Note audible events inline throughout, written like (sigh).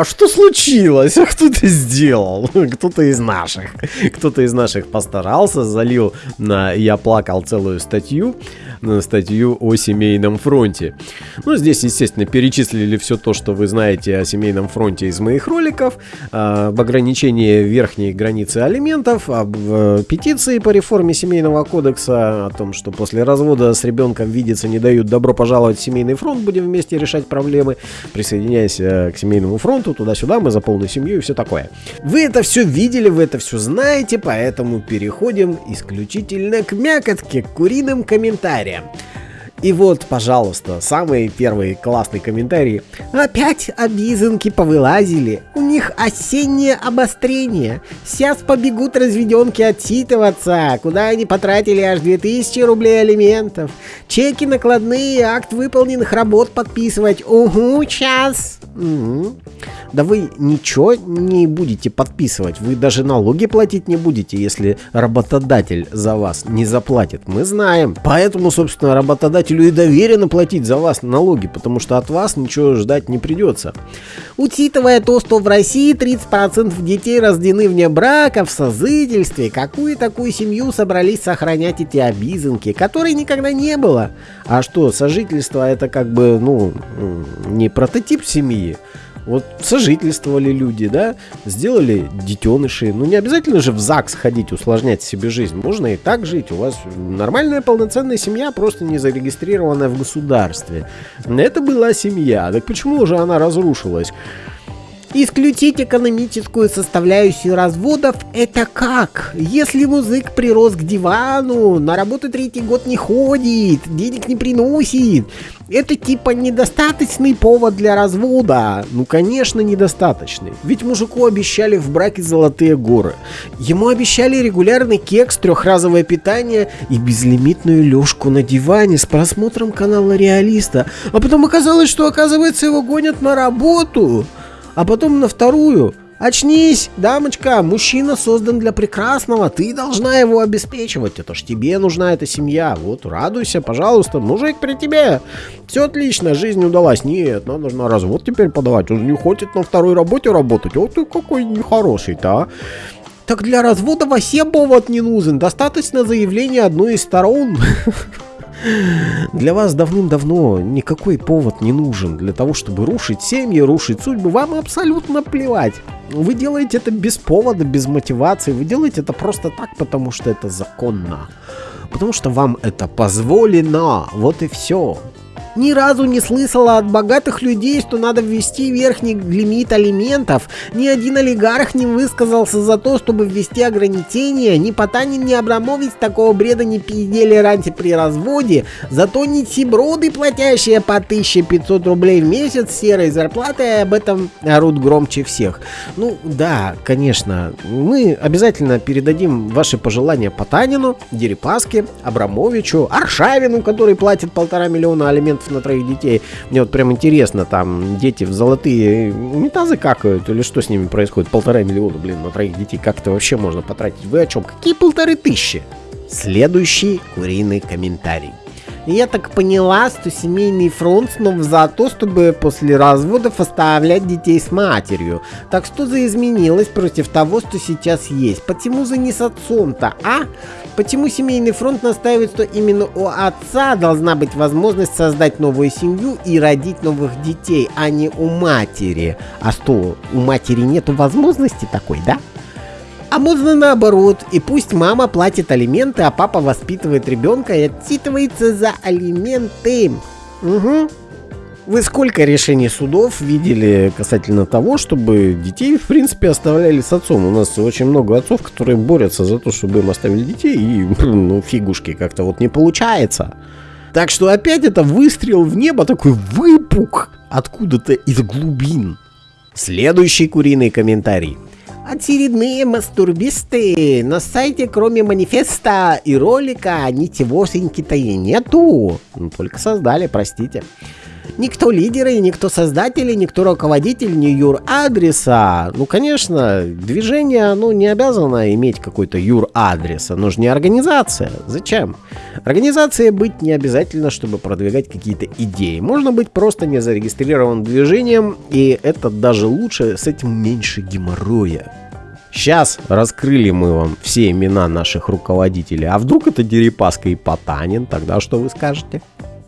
а что случилось? А кто ты сделал? (laughs) Кто-то из наших. Кто-то из наших постарался, залил на «Я плакал» целую статью статью о семейном фронте. Ну, здесь, естественно, перечислили все то, что вы знаете о семейном фронте из моих роликов, а, об ограничении верхней границы алиментов, об э, петиции по реформе семейного кодекса, о том, что после развода с ребенком видеться не дают добро пожаловать в семейный фронт, будем вместе решать проблемы, присоединяясь к семейному фронту, туда-сюда, мы за полную семью и все такое. Вы это все видели, вы это все знаете, поэтому переходим исключительно к мякотке, к куриным комментариям. И вот, пожалуйста, самый первый классный комментарий. Опять обизанки повылазили. У них осеннее обострение. Сейчас побегут разведенки отчитываться. Куда они потратили аж 2000 рублей алиментов. Чеки накладные, акт выполненных работ подписывать. Угу, час. Угу. Да вы ничего не будете подписывать, вы даже налоги платить не будете, если работодатель за вас не заплатит. Мы знаем. Поэтому, собственно, работодателю и доверено платить за вас налоги, потому что от вас ничего ждать не придется. Учитывая то, что в России 30% детей рождены вне брака, в созытельстве, какую такую семью собрались сохранять эти обизанки, которой никогда не было? А что, сожительство это как бы, ну, не прототип семьи? Вот сожительствовали люди, да, сделали детеныши. Ну, не обязательно же в ЗАГС ходить, усложнять себе жизнь. Можно и так жить. У вас нормальная полноценная семья, просто не зарегистрированная в государстве. Это была семья. Так почему же она разрушилась? Исключить экономическую составляющую разводов – это как? Если музык прирос к дивану, на работу третий год не ходит, денег не приносит, это типа недостаточный повод для развода? Ну, конечно, недостаточный. Ведь мужику обещали в браке золотые горы. Ему обещали регулярный кекс, трехразовое питание и безлимитную лёжку на диване с просмотром канала Реалиста. А потом оказалось, что оказывается его гонят на работу а потом на вторую. Очнись, дамочка, мужчина создан для прекрасного, ты должна его обеспечивать, это ж тебе нужна эта семья, вот радуйся, пожалуйста, мужик при тебе, все отлично, жизнь удалась, нет, надо на развод теперь подавать, он не хочет на второй работе работать, вот ты какой нехороший-то, а. Так для развода вообще повод не нужен, достаточно заявления одной из сторон. (laughs) Для вас давным-давно никакой повод не нужен для того, чтобы рушить семьи, рушить судьбы. Вам абсолютно плевать. Вы делаете это без повода, без мотивации. Вы делаете это просто так, потому что это законно. Потому что вам это позволено. Вот и все ни разу не слышала от богатых людей, что надо ввести верхний лимит алиментов. Ни один олигарх не высказался за то, чтобы ввести ограничения. Ни Потанин, ни Абрамович такого бреда не пиздели раньше при разводе. Зато нищеброды, платящие по 1500 рублей в месяц серой зарплатой, об этом орут громче всех. Ну да, конечно, мы обязательно передадим ваши пожелания Потанину, Дерипаске, Абрамовичу, Аршавину, который платит полтора миллиона алиментов на троих детей. Мне вот прям интересно, там дети в золотые унитазы какают или что с ними происходит? Полтора миллиона, блин, на троих детей. Как это вообще можно потратить? Вы о чем? Какие полторы тысячи? Следующий куриный комментарий. Я так поняла, что семейный фронт снова за то, чтобы после разводов оставлять детей с матерью. Так что за изменилось против того, что сейчас есть? Почему за не с отцом-то, а? Почему семейный фронт настаивает, что именно у отца должна быть возможность создать новую семью и родить новых детей, а не у матери? А что, у матери нету возможности такой, да? А можно наоборот, и пусть мама платит алименты, а папа воспитывает ребенка и отчитывается за алименты. Угу. Вы сколько решений судов видели касательно того, чтобы детей, в принципе, оставляли с отцом? У нас очень много отцов, которые борются за то, чтобы им оставили детей, и, (laughs) ну, фигушки, как-то вот не получается. Так что опять это выстрел в небо, такой выпук откуда-то из глубин. Следующий куриный комментарий очередные мастурбисты. На сайте кроме манифеста и ролика ничегошеньки-то и нету. Ну, только создали, простите. Никто лидеры, никто создатели, никто руководитель не юр-адреса. Ну, конечно, движение, оно не обязано иметь какой-то юр-адрес. Оно же не организация. Зачем? Организации быть не обязательно, чтобы продвигать какие-то идеи. Можно быть просто не зарегистрированным движением, и это даже лучше, с этим меньше геморроя. Сейчас раскрыли мы вам все имена наших руководителей. А вдруг это Дерипаска и Потанин? Тогда что вы скажете?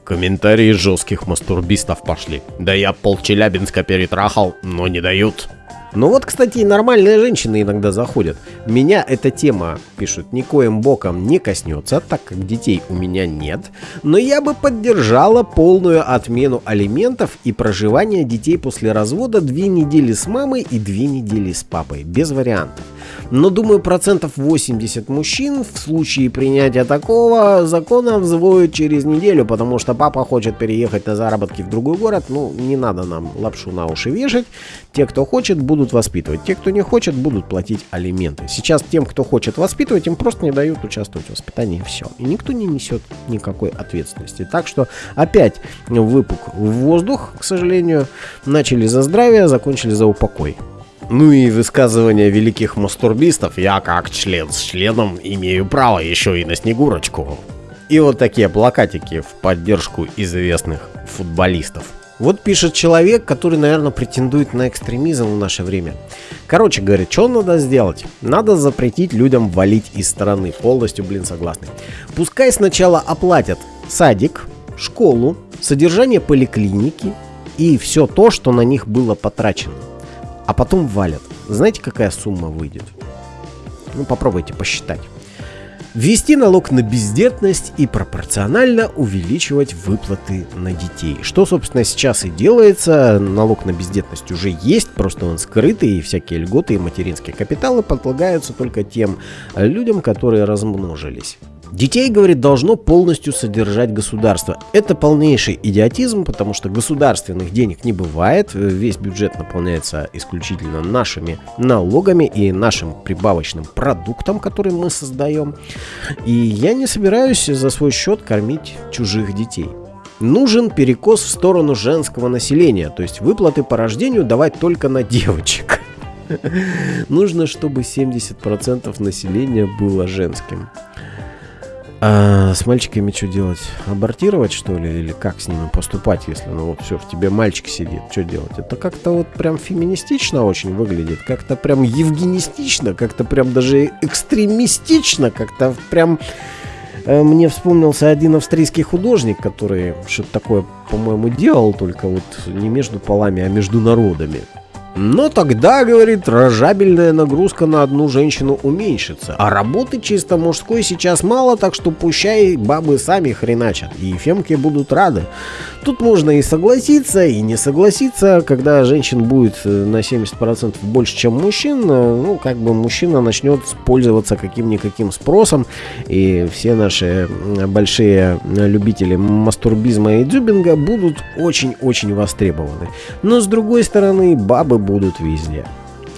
Комментарии жестких мастурбистов пошли. Да я пол Челябинска перетрахал, но не дают. Ну вот, кстати, и нормальные женщины иногда заходят. Меня эта тема, пишут, никоим боком не коснется, так как детей у меня нет. Но я бы поддержала полную отмену алиментов и проживание детей после развода две недели с мамой и две недели с папой. Без вариантов. Но думаю, процентов 80 мужчин в случае принятия такого закона взвоют через неделю, потому что папа хочет переехать на заработки в другой город. Ну, не надо нам лапшу на уши вешать. Те, кто хочет, будут воспитывать. Те, кто не хочет, будут платить алименты. Сейчас тем, кто хочет воспитывать, им просто не дают участвовать в воспитании все. И никто не несет никакой ответственности. Так что опять выпук в воздух, к сожалению. Начали за здравие, закончили за упокой. Ну и высказывания великих мастурбистов я как член с членом имею право еще и на Снегурочку. И вот такие плакатики в поддержку известных футболистов. Вот пишет человек, который, наверное, претендует на экстремизм в наше время. Короче, говорит, что надо сделать? Надо запретить людям валить из страны. Полностью, блин, согласны. Пускай сначала оплатят садик, школу, содержание поликлиники и все то, что на них было потрачено а потом валят. Знаете, какая сумма выйдет? Ну, попробуйте посчитать. Ввести налог на бездетность и пропорционально увеличивать выплаты на детей. Что, собственно, сейчас и делается. Налог на бездетность уже есть, просто он скрытый, и всякие льготы и материнские капиталы подлагаются только тем людям, которые размножились. Детей, говорит, должно полностью содержать государство. Это полнейший идиотизм, потому что государственных денег не бывает. Весь бюджет наполняется исключительно нашими налогами и нашим прибавочным продуктом, который мы создаем. И я не собираюсь за свой счет кормить чужих детей. Нужен перекос в сторону женского населения, то есть выплаты по рождению давать только на девочек. (laughs) Нужно, чтобы 70% населения было женским. А с мальчиками что делать? Абортировать, что ли? Или как с ними поступать, если ну вот все, в тебе мальчик сидит? Что делать? Это как-то вот прям феминистично очень выглядит. Как-то прям евгенистично, как-то прям даже экстремистично, как-то прям... Э, мне вспомнился один австрийский художник, который что-то такое, по-моему, делал, только вот не между полами, а между народами. Но тогда, говорит, рожабельная нагрузка на одну женщину уменьшится. А работы чисто мужской сейчас мало, так что пущай бабы сами хреначат. И фемки будут рады. Тут можно и согласиться, и не согласиться. Когда женщин будет э, на 70% больше, чем мужчин, э, ну, как бы мужчина начнет пользоваться каким-никаким спросом. И все наши большие любители мастурбизма и дзюбинга будут очень-очень востребованы. Но с другой стороны, бабы будут везде.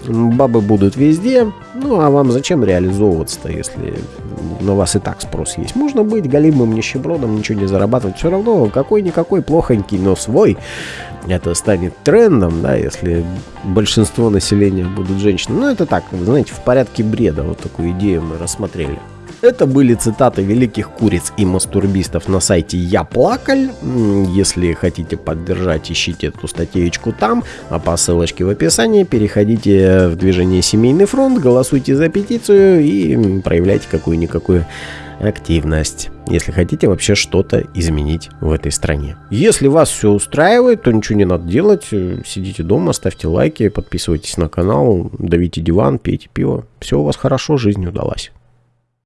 Бабы будут везде, ну а вам зачем реализовываться-то, если на вас и так спрос есть? Можно быть голимым нищебродом, ничего не зарабатывать, все равно какой-никакой плохонький, но свой. Это станет трендом, да, если большинство населения будут женщины. Ну это так, знаете, в порядке бреда, вот такую идею мы рассмотрели. Это были цитаты великих куриц и мастурбистов на сайте Я Плакаль. Если хотите поддержать, ищите эту статейку там, а по ссылочке в описании переходите в движение Семейный фронт, голосуйте за петицию и проявляйте какую-никакую активность, если хотите вообще что-то изменить в этой стране. Если вас все устраивает, то ничего не надо делать, сидите дома, ставьте лайки, подписывайтесь на канал, давите диван, пейте пиво. Все у вас хорошо, жизнь удалась.